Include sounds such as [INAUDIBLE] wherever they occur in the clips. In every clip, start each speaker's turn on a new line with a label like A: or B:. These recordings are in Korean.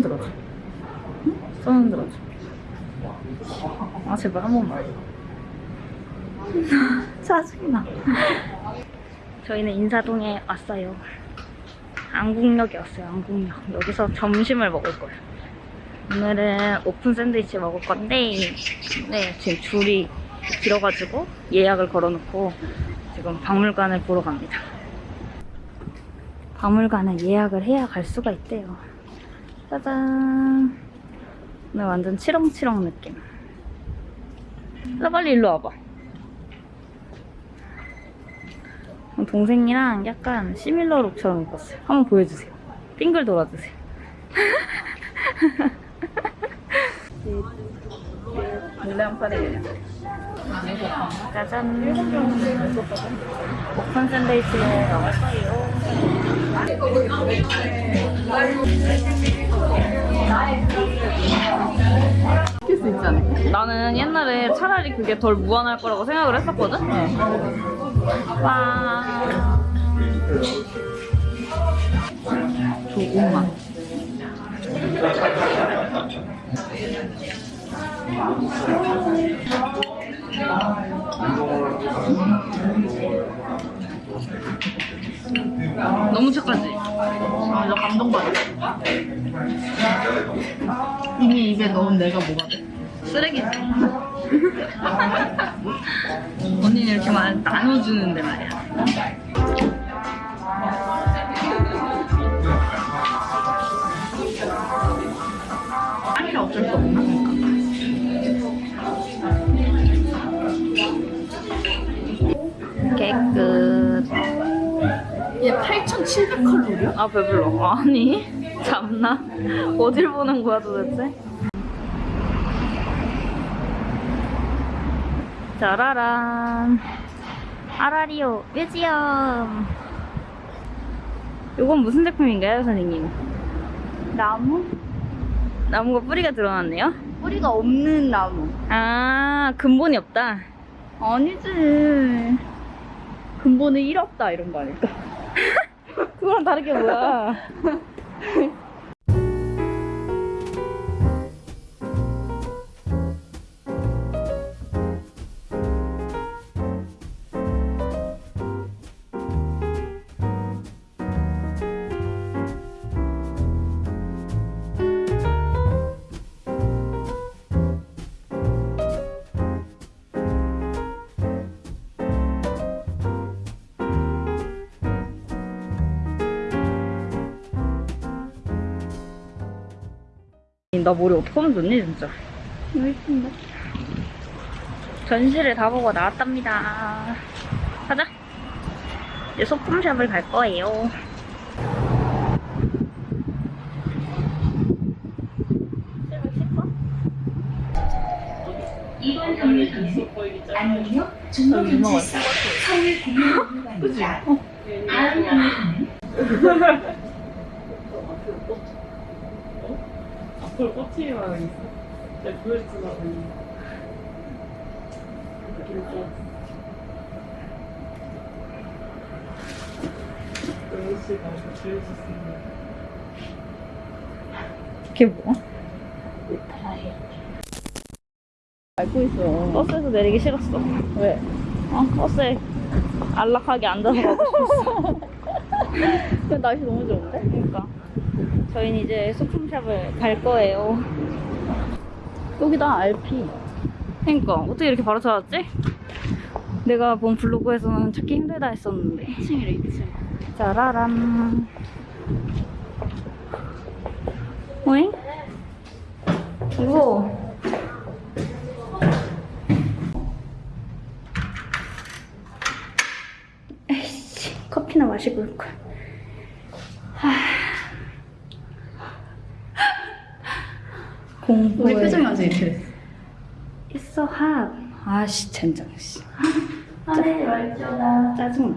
A: 손 들어줘. 손 들어줘. 아 제발 한 번만. [LAUGHS] 짜증나. [LAUGHS] 저희는 인사동에 왔어요. 안국역에 왔어요. 안국역. 여기서 점심을 먹을 거예요. 오늘은 오픈 샌드위치 먹을 건데 네 지금 줄이 길어가지고 예약을 걸어놓고 지금 박물관을 보러 갑니다. 박물관은 예약을 해야 갈 수가 있대요. 짜잔. 오늘 완전 치렁치렁 느낌. 나 빨리 일로 와봐. 동생이랑 약간 시밀러 룩처럼 입었어요. 한번 보여주세요. 빙글 돌아주세요. 물량판이에요. [LAUGHS] 짜잔. 오픈 샌드위치를 먹었어요.
B: 시킬 수 있잖아.
A: 나는 옛날에 차라리 그게 덜 무한할 거라고 생각을 했었거든? 와. 조금만. 너무 착하지?
B: 아, 나 감동받았어. 이미 입에 넣은 내가 뭐가 돼?
A: 쓰레기지. [LAUGHS] 언니는 이렇게 막 나눠주는데 말이야.
B: 아니라 어쩔 수 없나?
A: 깨끗.
B: 얘 8,700칼로리야?
A: 아 배불러. 아니 참나. 어딜 보는 거야 도대체? 짜라란. 아라리오 뮤지엄. 이건 무슨 제품인가요, 선생님?
B: 나무?
A: 나무가 뿌리가 드러났네요.
B: 뿌리가 없는 나무.
A: 아 근본이 없다.
B: 아니지. 근본을 잃었다 이런 거 아닐까? [LAUGHS]
A: 그거랑 다르게 뭐야? [LAUGHS] 나 머리 어떡하면 좋니 진짜?
B: 예쁜데?
A: 전시를 다 보고 나왔답니다. 가자. 이제 소품샵을 갈 거예요.
C: 이번 경로선은 안동역 중로경찰서 서울공항공원입니다. 다음 경로선 은
D: 앞으로 꽂히기만 있어. 내가 보여주나 보니. 영씨가 보여줬습니다.
A: 그게 뭐야?
B: 알고 있어.
A: 버스에서 내리기 싫었어.
B: 왜?
A: 어, 버스에 안락하게 앉아서 가고 싶었어. [LAUGHS]
B: 근데 날씨 너무 좋은데?
A: 그러니까. 저희는 이제 소품샵을 갈 거예요.
B: 여기다 RP.
A: 그러니까 어떻게 이렇게 바로 찾았지? 내가 본 블로그에서는 찾기 힘들다 했었는데
B: 2층이래 2층.
A: 짜라란 오잉? 이거 에이씨 커피나 마시고 올걸 공부에
B: 우리 표정이 아주 이렇게.
A: 있어 핫 아씨 젠장 씨 [LAUGHS]
C: 하늘 열조다.
A: 짜증나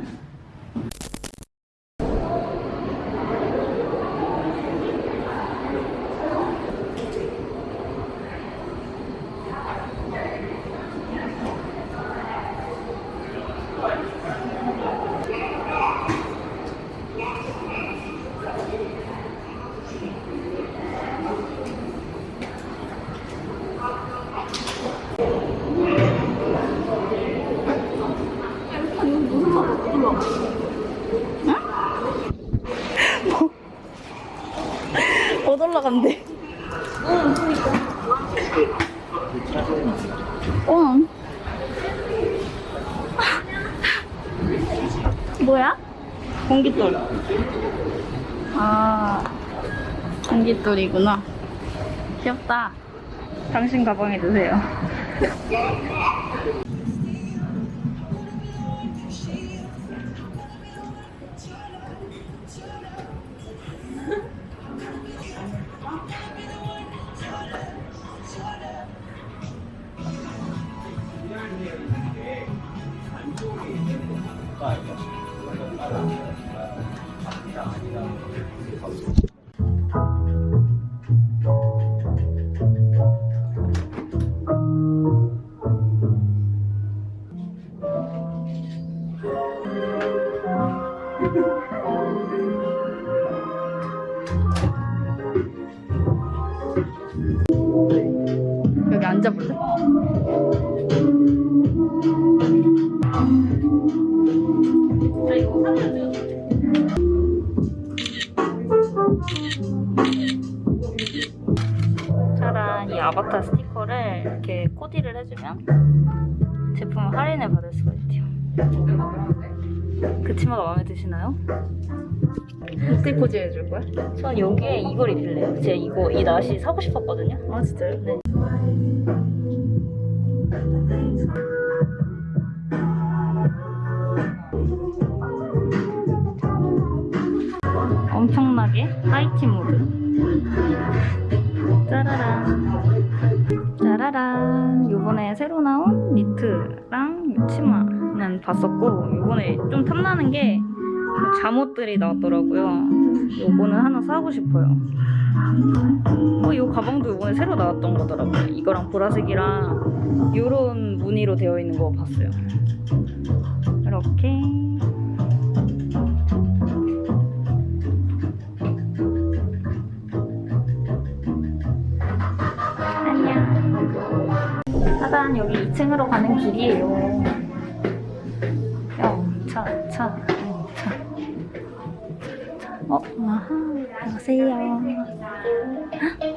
A: 응?
B: 못 올라간대. 응, 그러니까. 응. 뭐야?
A: 공깃돌.
B: 아, 공깃돌이구나. 귀엽다.
A: 당신 가방에 드세요.
B: 앉아볼래?
A: 짜란 이 아바타 스티커를 이렇게 코디를 해주면 제품 할인을 받을 수가 있대요. 그 치마가 마음에 드시나요?
B: 어떻게 포즈해줄 거야?
A: 전 여기에 이걸 입을래요. 제가 이거 이 나시 사고 싶었거든요.
B: 아, 진짜요?
A: 네. 엄청나게 하이티 모드. 짜라란. 짜라란. 요번에 새로 나온 니트랑 치마는 봤었고, 요번에 좀 탐나는 게 잠옷들이 나왔더라고요. 요거는 하나 사고 싶어요. 어, 이 가방도 이번에 새로 나왔던 거더라고요. 이거랑 보라색이랑 요런 무늬로 되어 있는 거 봤어요. 이렇게. 안녕. 짜잔, 여기 2층으로 가는 길이에요. 영차, 차, 영차. 어, 아하, 안녕하세요.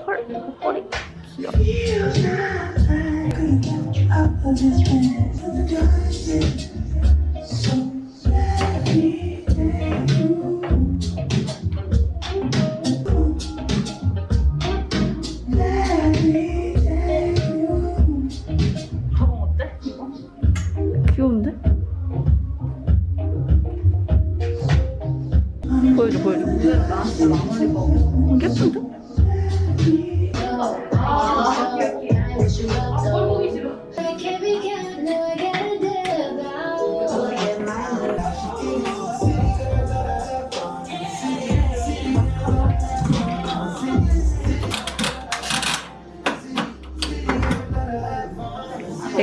A: 헐, 꼬리 귀여워.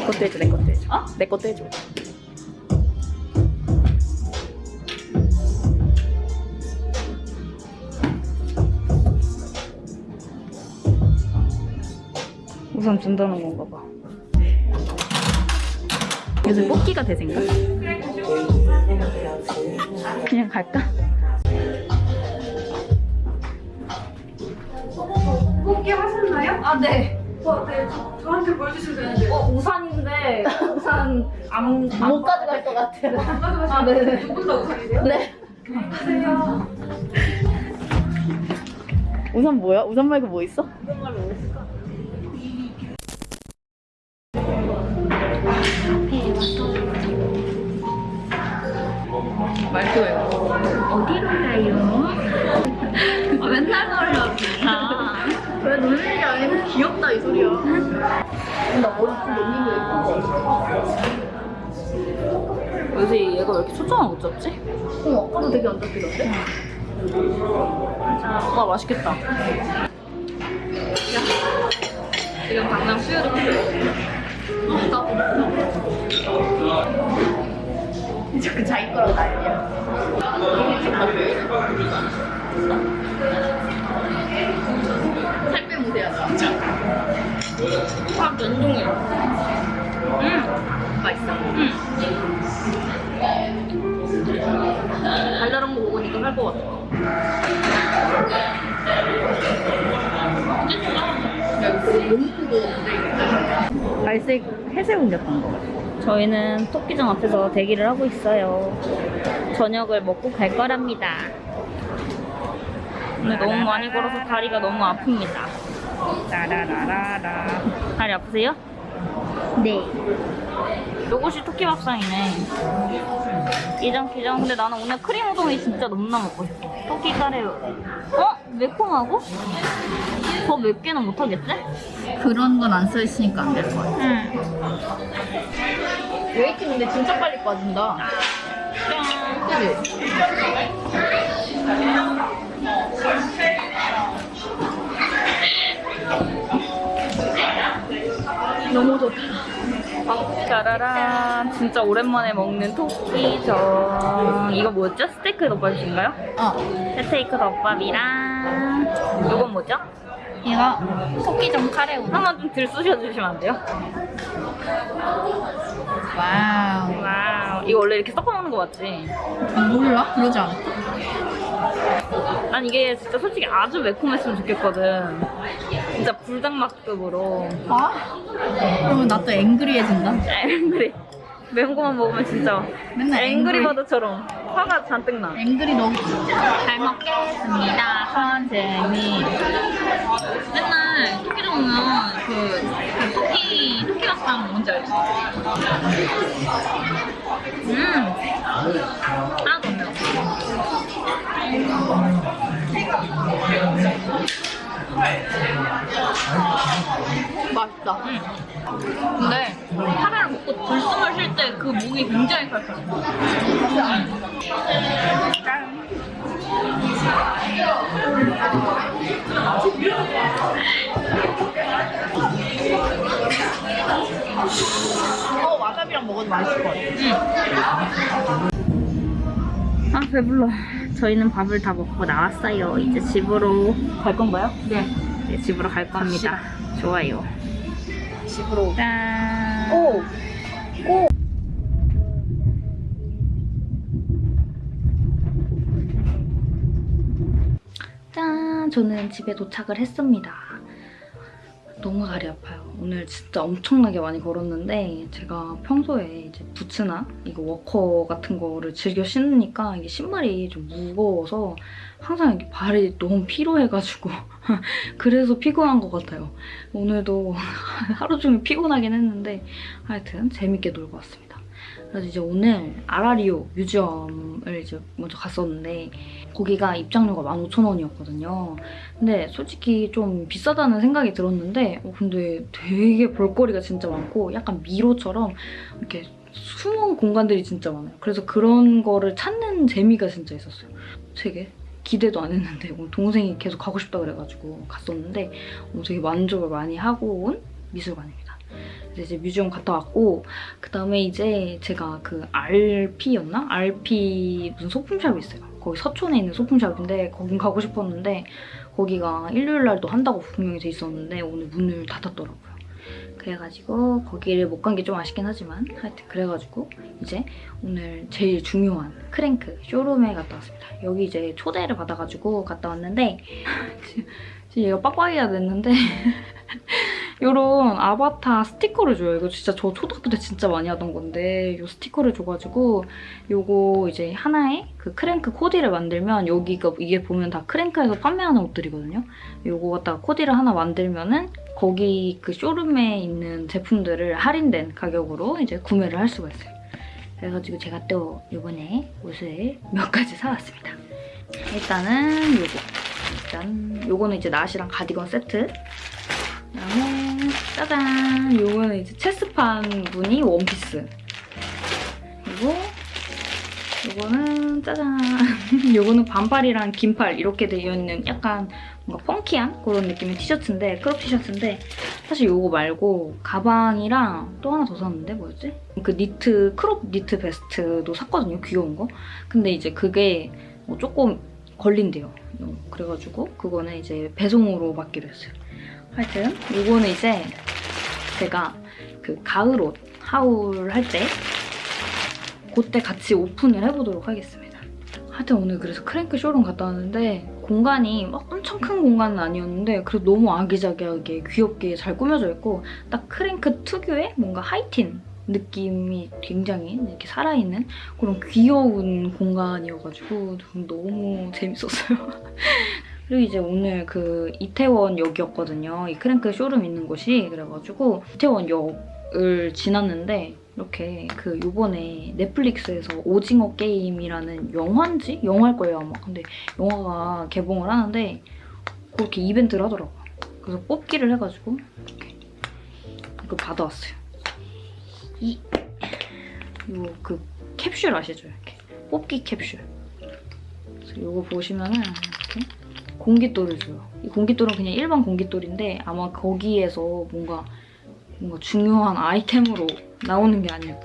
B: 것도 해줘, 내 것도 해줘.
A: 어?
B: 내 것도 해줘.
A: 우선 준다는 건가 봐. 요즘 뽑기가 대세인가? 그냥 갈까?
C: 뽑기 하셨나요? 아, 네. 저, 네, 저, 저한테 보여주시면 되는데.
A: 어, 우산인데 우산 안,
B: 못 가져갈 것 같아요.
C: 아, 네네. 두분 다 우산이세요?
B: 네.
C: 안녕하세요.
B: 우산 뭐야? 우산 말고 뭐 있어?
A: 말투예요. 어디로 가요? 아, 맨날 놀려. 아.
B: 왜 놀리는 게 아니고 귀엽다 이 소리야. 나 머리 좀 놀리는 거
A: 요새 얘가 왜 이렇게 초점을 못 잡지?
B: 어, 아까도 되게 안 잡히던데?
A: 와 맛있겠다. 지금 당장 수유도 필요.
B: 자꾸 자기 거라고 난리야. 살 빼면 돼야죠.
A: 아 냉동해. 음
B: 맛있어.
A: 음. 달달한 거 먹으니까 살것 같아. 갈색 회색 옮겼던 거. 저희는 토끼장 앞에서 대기를 하고 있어요. 저녁을 먹고 갈 거랍니다. 오늘 너무 많이 걸어서 다리가 너무 아픕니다. 라라라라라. 다리 아프세요? 네. 요것이 토끼밥상이네. 기장기장. 근데 나는 오늘 크림 우동이 진짜 너무나 먹고 싶어. 토끼 카레. 어? 매콤하고? 더 맵게는 못하겠지?
B: 그런 건 안 써있으니까 안될것 같아.
A: 응.
B: waiting 근데 진짜 빨리 빠진다. 그지? 너무 좋다.
A: 짜라란 진짜 오랜만에 먹는 토끼정 이거 뭐였죠? 스테이크 덮밥인가요?
B: 어,
A: 스테이크 덮밥이랑 이건 뭐죠?
B: 얘가 토끼정 카레 우동.
A: 하나 좀 들쑤셔 주시면 안 돼요? Wow. Wow 이거 원래 이렇게 섞어 먹는 거 맞지?
B: 몰라? 그러지 않아.
A: 난 이게 진짜 솔직히 아주 매콤했으면 좋겠거든 진짜 불닭맛급으로
B: 아? 그러면 나 또 angry해진다.
A: angry 매운 거만 먹으면 진짜
B: 맨날
A: 앵그리버드처럼 화가 잔뜩 나
B: 앵그리 너무 잘 먹겠습니다, 선생님. 맨날 토끼 먹으면 그, 그 토끼, 토끼 밥상 뭔지 알지? 음. 하나도 안 매워. 맛있다. 근데 카레를 먹고 들숨을 쉴 때 그 목이 굉장히 칼칼해. 어, 와사비랑 먹어도 맛있을 것 같아.
A: 아 배불러 저희는 밥을 다 먹고 나왔어요 이제 집으로 갈 건가요?
B: 네.
A: 이제 집으로 갈 겁니다 좋아요
B: 집으로.
A: 짠
B: 오!
A: 짠! 저는 집에 도착을 했습니다. 너무 다리 아파요. 오늘 진짜 엄청나게 많이 걸었는데 제가 평소에 이제 부츠나 이거 워커 같은 거를 즐겨 신으니까 이게 신발이 좀 무거워서 항상 이렇게 발이 너무 피로해가지고 [LAUGHS] 그래서 피곤한 것 같아요. 오늘도 [LAUGHS] 하루 종일 피곤하긴 했는데 하여튼 재밌게 놀고 왔습니다. 그래서 이제 오늘 아라리오 뮤지엄을 이제 먼저 갔었는데 거기가 입장료가 15,000원이었거든요. 근데 솔직히 좀 비싸다는 생각이 들었는데 어, 근데 되게 볼거리가 진짜 많고 약간 미로처럼 이렇게 숨은 공간들이 진짜 많아요. 그래서 그런 거를 찾는 재미가 진짜 있었어요. 되게 기대도 안 했는데 동생이 계속 가고 싶다 그래가지고 갔었는데 어, 되게 만족을 많이 하고 온 미술관입니다. 이제 뮤지엄 갔다 왔고 그 다음에 이제 제가 그 RP였나? RP 무슨 소품샵이 있어요. 거기 서촌에 있는 소품샵인데 거긴 가고 싶었는데 거기가 일요일 날도 한다고 분명히 돼 있었는데 오늘 문을 닫았더라고요. 그래가지고 거기를 못 간 게 좀 아쉽긴 하지만 하여튼 그래가지고 이제 오늘 제일 중요한 크랭크 showroom에 갔다 왔습니다. 여기 이제 초대를 받아가지고 갔다 왔는데 [LAUGHS] 지금 얘가 빡빡이가 됐는데 [LAUGHS] 이런 아바타 스티커를 줘요. 이거 진짜 저 초등학교 때 진짜 많이 하던 건데 이 스티커를 줘가지고 요거 이제 하나에 그 크랭크 코디를 만들면 여기가 이게 보면 다 크랭크에서 판매하는 옷들이거든요. 요거 갖다가 코디를 하나 만들면은 거기 그 showroom에 있는 제품들을 할인된 가격으로 이제 구매를 할 수가 있어요. 그래가지고 제가 또 이번에 옷을 몇 가지 사왔습니다. 일단은 요거. 일단 요거는 이제 나시랑 가디건 세트. 그다음에 짜잔! 요거는 이제 체스판 무늬 원피스. 그리고 요거는 짜잔! [LAUGHS] 요거는 반팔이랑 긴팔 이렇게 되어 있는 약간 뭔가 funky한 그런 느낌의 티셔츠인데 crop 티셔츠인데 사실 요거 말고 가방이랑 또 하나 더 샀는데 뭐였지? 그 니트 crop 니트 베스트도 샀거든요 귀여운 거 근데 이제 그게 뭐 조금 걸린대요 어, 그래가지고 그거는 이제 배송으로 받기로 했어요 하여튼 요거는 이제 제가 그 가을 옷 haul 할 때 그때 같이 오픈을 해보도록 하겠습니다 하여튼 오늘 그래서 크랭크 쇼룸 갔다 왔는데 공간이 막 엄청 큰 공간은 아니었는데 그래도 너무 아기자기하게 귀엽게 잘 꾸며져 있고 딱 크랭크 특유의 뭔가 하이틴 느낌이 굉장히 이렇게 살아있는 그런 귀여운 공간이어가지고 너무 재밌었어요. [LAUGHS] 그리고 이제 오늘 그 이태원 역이었거든요. 이 크랭크 쇼룸 있는 곳이 그래가지고 이태원 역을 지났는데 이렇게 그 요번에 넷플릭스에서 오징어 게임이라는 영화인지 영화일 거예요 아마. 근데 영화가 개봉을 하는데 그렇게 이벤트를 하더라고요. 그래서 뽑기를 해가지고 이렇게 이거 받아왔어요. 이 이거 그 캡슐 아시죠? 이렇게 뽑기 캡슐. 그래서 이거 보시면은 이렇게 공깃돌을 줘요. 이 공깃돌은 그냥 일반 공깃돌인데 아마 거기에서 뭔가 뭔가 중요한 아이템으로 나오는 게 아닐까.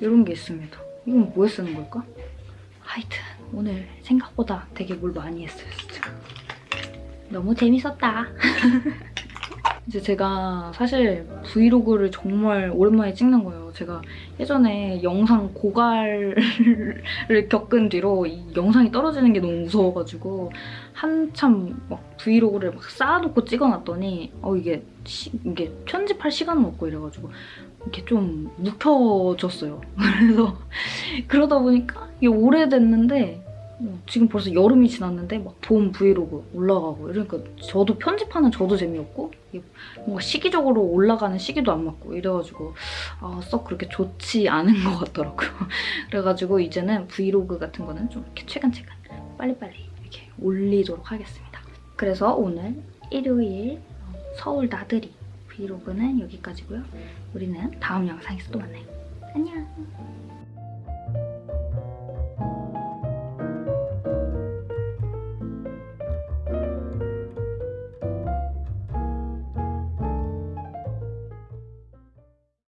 A: 이런 게 있습니다. 이건 뭐에 쓰는 걸까? 하여튼 오늘 생각보다 되게 뭘 많이 했어요, 진짜. 너무 재밌었다. [LAUGHS] 이제 제가 사실 브이로그를 정말 오랜만에 찍는 거예요. 제가 예전에 영상 고갈을 [LAUGHS] 겪은 뒤로 이 영상이 떨어지는 게 너무 무서워가지고 한참 막 브이로그를 막 쌓아놓고 찍어놨더니 어 이게 시- 이게 편집할 시간은 없고 이래가지고 이렇게 좀 묵혀졌어요. [LAUGHS] 그래서 그러다 보니까 이게 오래됐는데 어, 지금 벌써 여름이 지났는데 막 봄 브이로그 올라가고 이러니까 저도 편집하는 저도 재미없고 뭔가 시기적으로 올라가는 시기도 안 맞고 이래가지고 아, 썩 그렇게 좋지 않은 것 같더라고요. [LAUGHS] 그래가지고 이제는 브이로그 같은 거는 좀 이렇게 최근최근 빨리빨리 이렇게 올리도록 하겠습니다. 그래서 오늘 일요일 서울 나들이 브이로그는 여기까지고요. 우리는 다음 영상에서 또 만나요. 안녕.